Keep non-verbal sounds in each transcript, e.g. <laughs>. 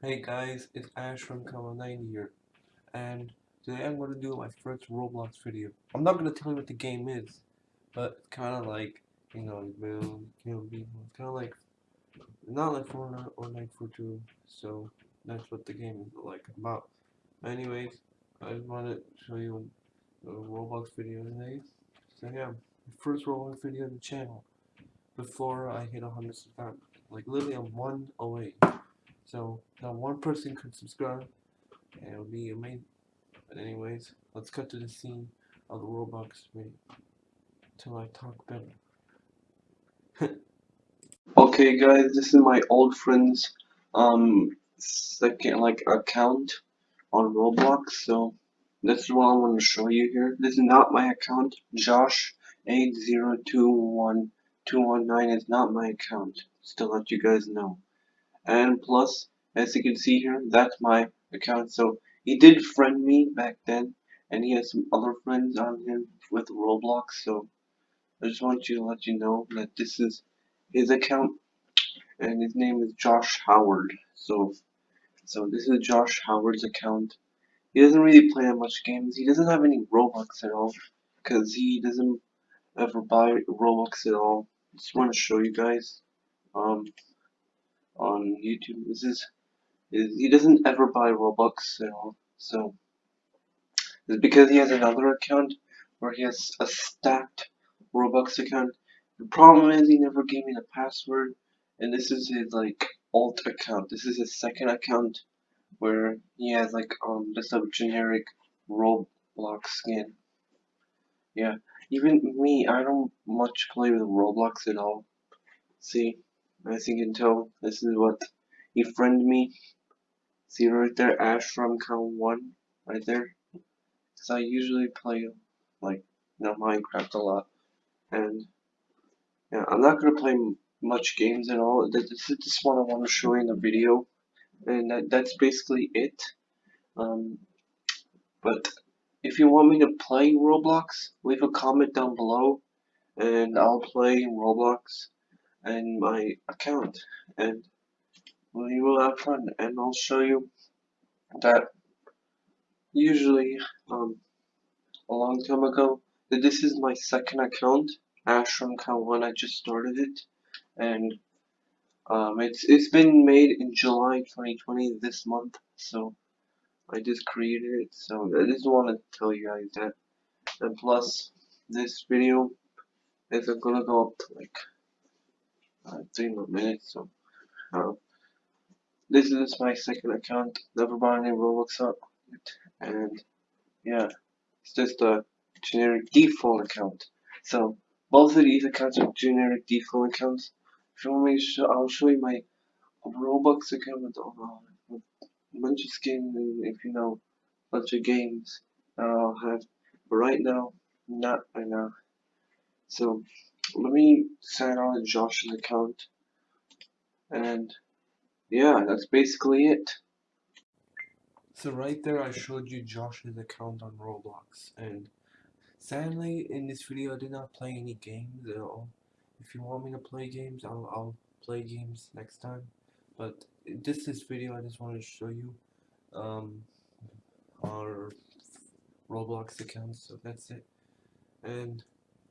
Hey guys, it's Ash from Kawa90 here, and today I'm going to do my first Roblox video. I'm not going to tell you what the game is, but it's kind of like, you know, you know, it's kind of like, not like Fortnite or Night for Two, so that's what the game is like about. Anyways, I just want to show you a Roblox video today. So yeah, first Roblox video on the channel before I hit 100 subscribers. Like literally I'm one away. So now one person could subscribe and it would be amazing. But anyways, let's cut to the scene of the Roblox video till I talk better. <laughs> okay guys, this is my old friend's um second like account on Roblox, so this is what I want to show you here. This is not my account. Josh eight zero two one two one nine is not my account. Just to let you guys know. And plus, as you can see here, that's my account. So he did friend me back then, and he has some other friends on him with Roblox. So I just want you to let you know that this is his account, and his name is Josh Howard. So so this is Josh Howard's account. He doesn't really play that much games. He doesn't have any Robux at all because he doesn't ever buy Robux at all. Just want to show you guys um on YouTube. This is, is he doesn't ever buy Robux at all. So it's because he has another account where he has a stacked Robux account. The problem is he never gave me the password and this is his like alt account. This is his second account where he has like um just a generic Roblox skin. Yeah, even me, I don't much play with Roblox at all. See, as you can tell, this is what he friended me. See right there, Ash from count one, right there. Cause I usually play like you know Minecraft a lot, and yeah, I'm not gonna play much games at all. This is just what I want to show you in the video, and that, that's basically it. Um, but if you want me to play Roblox, leave a comment down below, and I'll play Roblox and my account, and we will have fun. And I'll show you that usually um, a long time ago that this is my second account, Ashram from Count One. I just started it and um, it's it's been made in July 2020 this month so I just created it so I just want to tell you guys that and plus this video is gonna go up to like uh, three more minutes so uh, this is my second account never bought any Robux up and yeah it's just a generic default account so both of these accounts are generic default accounts Show me, I'll show you my Roblox account with, uh, bunch of skins if you know, bunch of games that I'll have. But right now, not right now. So, let me sign on Josh's account. And, yeah, that's basically it. So right there I showed you Josh's account on Roblox and sadly in this video I did not play any games at all if you want me to play games, I'll, I'll play games next time. But this this video, I just wanted to show you um, our Roblox account. So that's it. And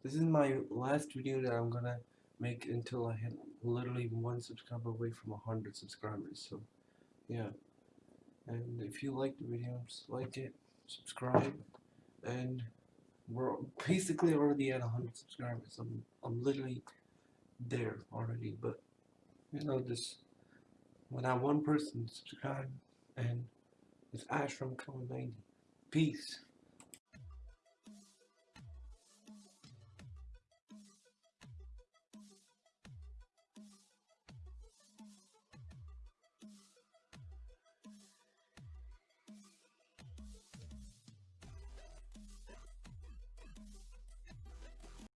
this is my last video that I'm gonna make until I hit literally one subscriber away from a hundred subscribers. So yeah. And if you like the video, just like it, subscribe, and we're basically already at 100 subscribers. I'm, I'm literally there already, but you know, just when I one person subscribe and it's ashram Kawa90. Peace.